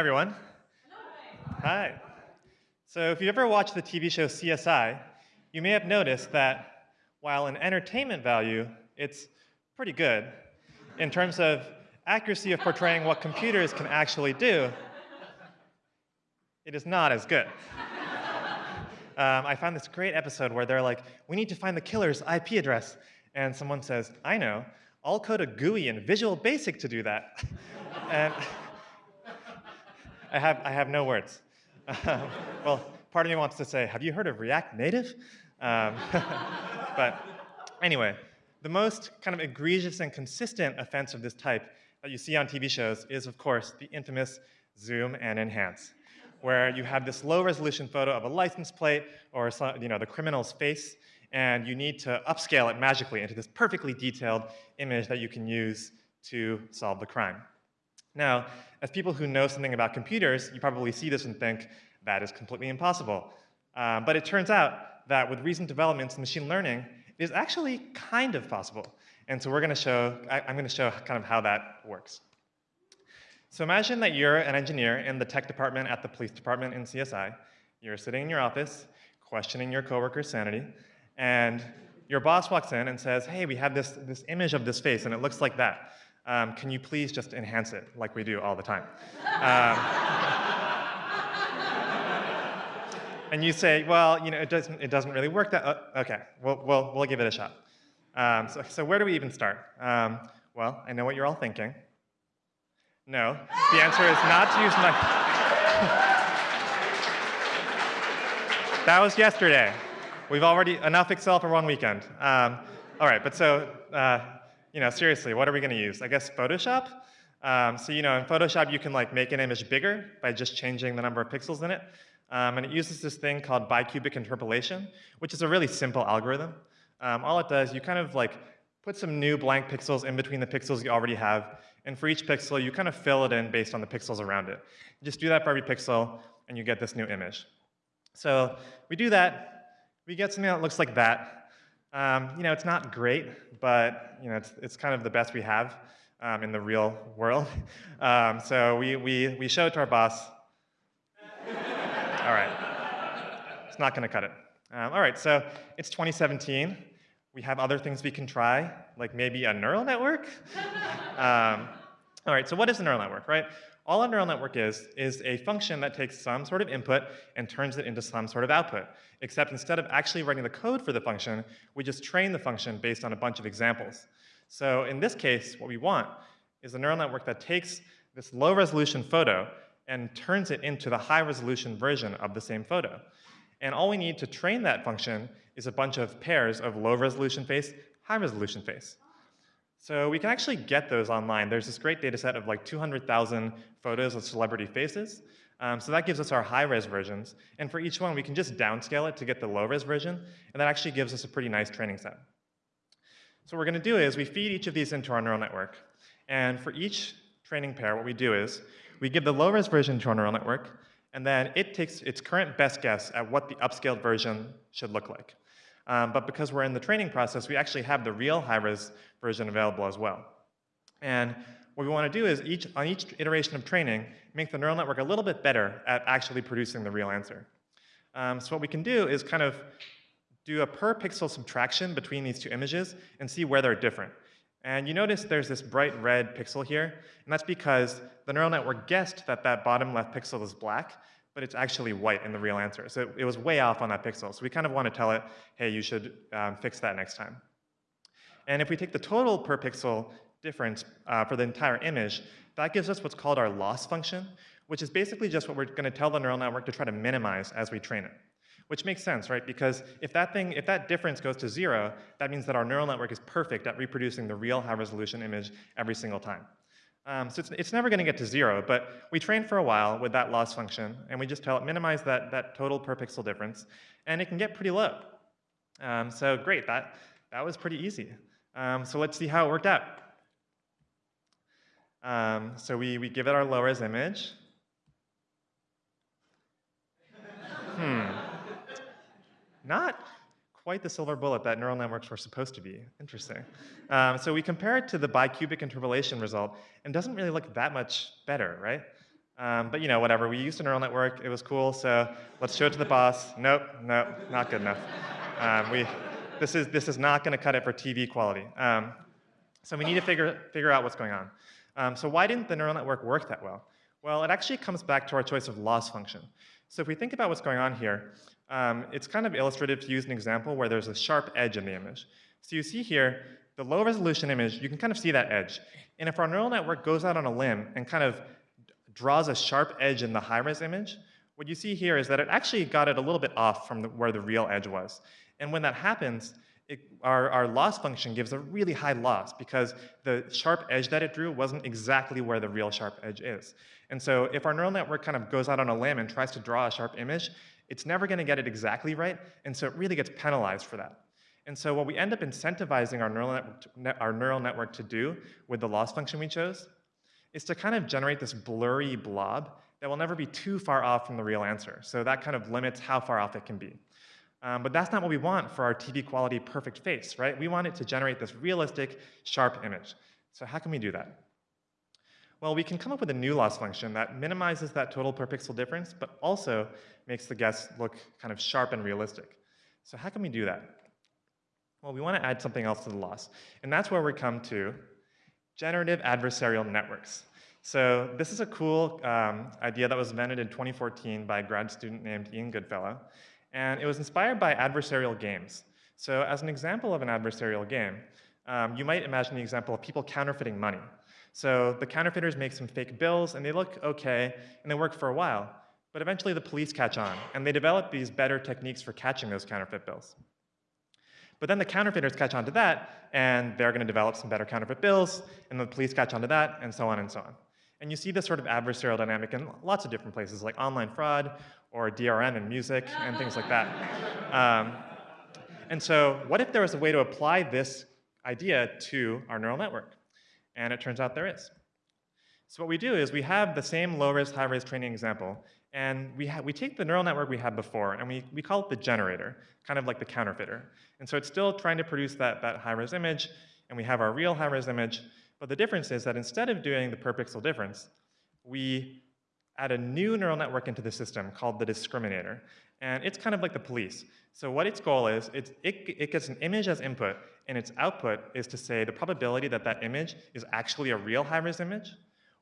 everyone. Hi. So if you ever watched the TV show CSI, you may have noticed that while in entertainment value, it's pretty good, in terms of accuracy of portraying what computers can actually do, it is not as good. Um, I found this great episode where they're like, we need to find the killer's IP address. And someone says, I know, I'll code a GUI in Visual Basic to do that. and I have, I have no words. well, part of me wants to say, have you heard of React Native? Um, but anyway, the most kind of egregious and consistent offense of this type that you see on TV shows is, of course, the infamous zoom and enhance, where you have this low resolution photo of a license plate or you know, the criminal's face, and you need to upscale it magically into this perfectly detailed image that you can use to solve the crime. Now, as people who know something about computers, you probably see this and think, that is completely impossible. Um, but it turns out that with recent developments in machine learning, it is actually kind of possible. And so we're going to show, I, I'm going to show kind of how that works. So imagine that you're an engineer in the tech department at the police department in CSI. You're sitting in your office, questioning your coworker's sanity, and your boss walks in and says, hey, we have this, this image of this face, and it looks like that. Um, can you please just enhance it like we do all the time? Um, and you say, well, you know, it doesn't, it doesn't really work that, uh, okay, we'll, we'll, we'll give it a shot. Um, so, so where do we even start? Um, well, I know what you're all thinking. No, the answer is not to use my, that was yesterday. We've already, enough Excel for one weekend. Um, all right, but so, uh, you know, seriously, what are we going to use? I guess Photoshop? Um, so, you know, in Photoshop, you can like make an image bigger by just changing the number of pixels in it. Um, and it uses this thing called bicubic interpolation, which is a really simple algorithm. Um, all it does, you kind of like put some new blank pixels in between the pixels you already have. And for each pixel, you kind of fill it in based on the pixels around it. You just do that for every pixel, and you get this new image. So we do that, we get something that looks like that. Um, you know, it's not great, but you know, it's, it's kind of the best we have um, in the real world. Um, so we, we, we show it to our boss. all right, it's not going to cut it. Um, all right, so it's 2017. We have other things we can try, like maybe a neural network. All right, so what is a neural network, right? All a neural network is, is a function that takes some sort of input and turns it into some sort of output. Except instead of actually writing the code for the function, we just train the function based on a bunch of examples. So in this case, what we want is a neural network that takes this low resolution photo and turns it into the high resolution version of the same photo. And all we need to train that function is a bunch of pairs of low resolution face, high resolution face. So we can actually get those online. There's this great data set of like 200,000 photos of celebrity faces. Um, so that gives us our high-res versions. And for each one, we can just downscale it to get the low-res version. And that actually gives us a pretty nice training set. So what we're going to do is we feed each of these into our neural network. And for each training pair, what we do is we give the low-res version to our neural network, and then it takes its current best guess at what the upscaled version should look like. Um, but because we're in the training process, we actually have the real high-res version available as well. And what we want to do is each, on each iteration of training, make the neural network a little bit better at actually producing the real answer. Um, so what we can do is kind of do a per pixel subtraction between these two images and see where they're different. And you notice there's this bright red pixel here, and that's because the neural network guessed that that bottom left pixel is black, but it's actually white in the real answer. So it, was way off on that pixel. So we kind of want to tell it, hey, you should um, fix that next time. And if we take the total per pixel difference uh, for the entire image, that gives us what's called our loss function, which is basically just what we're going to tell the neural network to try to minimize as we train it. Which makes sense, right? Because if that thing, if that difference goes to zero, that means that our neural network is perfect at reproducing the real high resolution image every single time. Um, so it's, it's never going to get to zero, but we train for a while with that loss function, and we just tell it minimize that, that total per pixel difference, and it can get pretty low. Um, so great, that, that was pretty easy. Um, so let's see how it worked out. Um, so we, we give it our low-res image. hmm. Not quite the silver bullet that neural networks were supposed to be. Interesting. Um, so we compare it to the bicubic interpolation result, and doesn't really look that much better, right? Um, but you know, whatever. We used a neural network. It was cool. So let's show it to the boss. Nope, nope, not good enough. Um, we, this is this is not going to cut it for TV quality. Um, so we need to figure figure out what's going on. Um, so why didn't the neural network work that well? Well, it actually comes back to our choice of loss function. So if we think about what's going on here, um, it's kind of illustrative to use an example where there's a sharp edge in the image. So you see here, the low resolution image, you can kind of see that edge. And if our neural network goes out on a limb and kind of draws a sharp edge in the high-res image, what you see here is that it actually got it a little bit off from the, where the real edge was. And when that happens, it, our, our loss function gives a really high loss because the sharp edge that it drew wasn't exactly where the real sharp edge is. And so if our neural network kind of goes out on a limb and tries to draw a sharp image, it's never going to get it exactly right, and so it really gets penalized for that. And so what we end up incentivizing our neural, our neural network to do with the loss function we chose is to kind of generate this blurry blob that will never be too far off from the real answer. So that kind of limits how far off it can be. Um, but that's not what we want for our TV quality perfect face, right? We want it to generate this realistic, sharp image. So how can we do that? Well, we can come up with a new loss function that minimizes that total per pixel difference, but also makes the guess look kind of sharp and realistic. So how can we do that? Well, we want to add something else to the loss. And that's where we come to generative adversarial networks. So this is a cool um, idea that was invented in 2014 by a grad student named Ian Goodfellow. And it was inspired by adversarial games. So as an example of an adversarial game, um, you might imagine the example of people counterfeiting money. So the counterfeiters make some fake bills, and they look okay, and they work for a while. But eventually the police catch on, and they develop these better techniques for catching those counterfeit bills. But then the counterfeiters catch on to that, and they're going to develop some better counterfeit bills, and the police catch on to that, and so on and so on. And you see this sort of adversarial dynamic in lots of different places, like online fraud, or DRM in music, and things like that. Um, and so what if there was a way to apply this idea to our neural network? And it turns out there is. So what we do is we have the same low-res, high-res training example, and we, we take the neural network we had before, and we, we call it the generator, kind of like the counterfeiter. And so it's still trying to produce that, that high-res image, and we have our real high-res image, but the difference is that instead of doing the per pixel difference, we add a new neural network into the system called the discriminator. And it's kind of like the police. So what its goal is, it, it gets an image as input, and its output is to say the probability that that image is actually a real high-res image,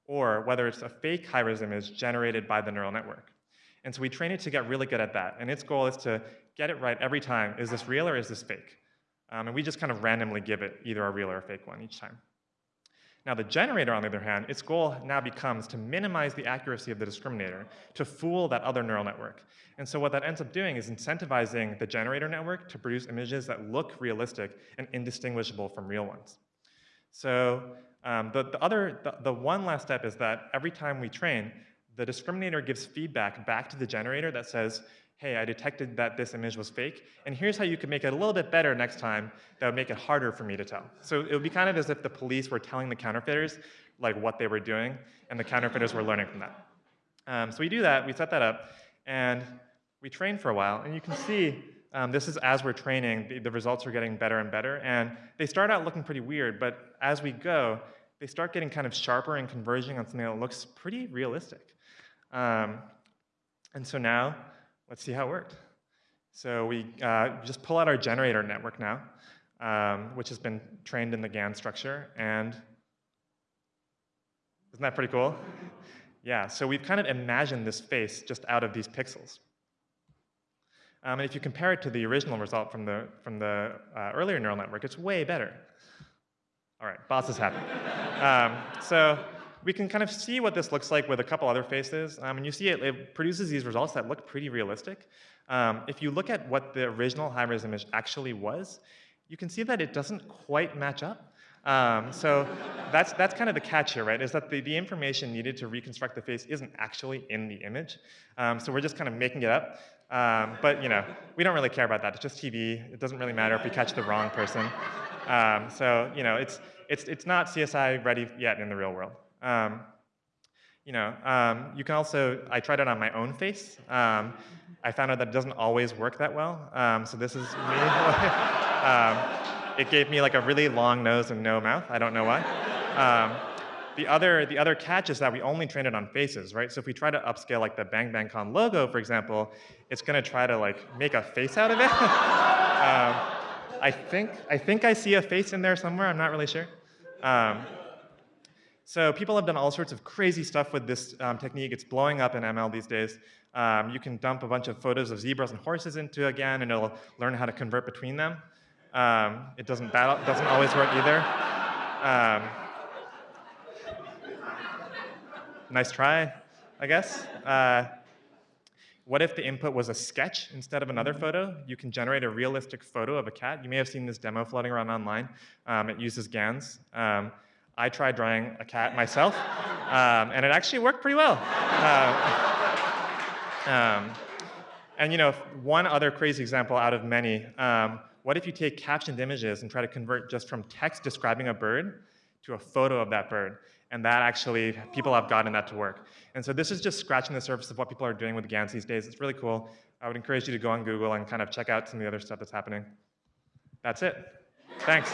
or whether it's a fake high-res image generated by the neural network. And so we train it to get really good at that. And its goal is to get it right every time. Is this real or is this fake? Um, and we just kind of randomly give it either a real or a fake one each time. Now the generator, on the other hand, its goal now becomes to minimize the accuracy of the discriminator, to fool that other neural network. And so what that ends up doing is incentivizing the generator network to produce images that look realistic and indistinguishable from real ones. So um, the, the, other, the, the one last step is that every time we train, the discriminator gives feedback back to the generator that says, hey, I detected that this image was fake, and here's how you could make it a little bit better next time that would make it harder for me to tell. So it would be kind of as if the police were telling the counterfeiters like what they were doing, and the counterfeiters were learning from that. Um, so we do that, we set that up, and we train for a while, and you can see um, this is as we're training, the, the results are getting better and better, and they start out looking pretty weird, but as we go, they start getting kind of sharper and converging on something that looks pretty realistic. Um, and so now, let's see how it worked. So we uh, just pull out our generator network now, um, which has been trained in the GAN structure, and isn't that pretty cool? yeah, so we've kind of imagined this face just out of these pixels. Um, and if you compare it to the original result from the, from the uh, earlier neural network, it's way better. All right, boss is happy. um, so we can kind of see what this looks like with a couple other faces. Um, and you see it, it, produces these results that look pretty realistic. Um, if you look at what the original high-res image actually was, you can see that it doesn't quite match up. Um, so that's, that's kind of the catch here, right, is that the, the information needed to reconstruct the face isn't actually in the image. Um, so we're just kind of making it up. Um, but you know, we don't really care about that. It's just TV. It doesn't really matter if we catch the wrong person. Um, so you know, it's, it's, it's not CSI ready yet in the real world. Um, you know, um, you can also, I tried it on my own face. Um, I found out that it doesn't always work that well. Um, so this is me. um, it gave me like a really long nose and no mouth. I don't know why. Um, the other, the other catch is that we only train it on faces, right? So if we try to upscale like the Bang Bang Con logo, for example, it's going to try to like make a face out of it. um, I think, I think I see a face in there somewhere. I'm not really sure. So people have done all sorts of crazy stuff with this um, technique. It's blowing up in ML these days. Um, you can dump a bunch of photos of zebras and horses into a GAN, and it'll learn how to convert between them. Um, it doesn't, doesn't always work either. Um, nice try, I guess. Uh, what if the input was a sketch instead of another photo? You can generate a realistic photo of a cat. You may have seen this demo floating around online. Um, it uses GANs. Um, I tried drawing a cat myself, um, and it actually worked pretty well. Uh, um, and you know, one other crazy example out of many, um, what if you take captioned images and try to convert just from text describing a bird to a photo of that bird? And that actually, people have gotten that to work. And so this is just scratching the surface of what people are doing with GANs these days. It's really cool. I would encourage you to go on Google and kind of check out some of the other stuff that's happening. That's it. Thanks.